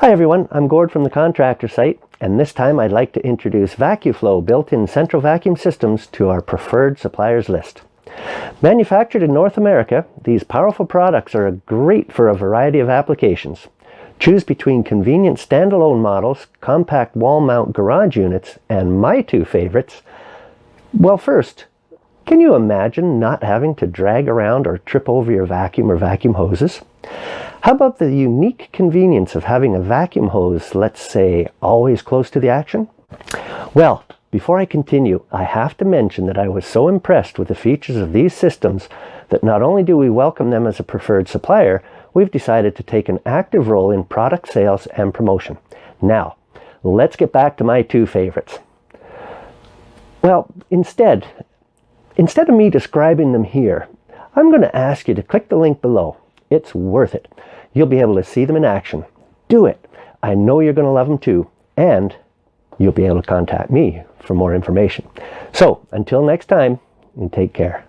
Hi everyone, I'm Gord from the Contractor site, and this time I'd like to introduce VacuFlo built-in central vacuum systems to our preferred suppliers list. Manufactured in North America, these powerful products are great for a variety of applications. Choose between convenient standalone models, compact wall mount garage units, and my two favorites. Well first, can you imagine not having to drag around or trip over your vacuum or vacuum hoses? How about the unique convenience of having a vacuum hose, let's say, always close to the action? Well, before I continue, I have to mention that I was so impressed with the features of these systems that not only do we welcome them as a preferred supplier, we've decided to take an active role in product sales and promotion. Now, let's get back to my two favorites. Well, instead, instead of me describing them here, I'm going to ask you to click the link below. It's worth it. You'll be able to see them in action. Do it. I know you're going to love them too. And you'll be able to contact me for more information. So until next time, and take care.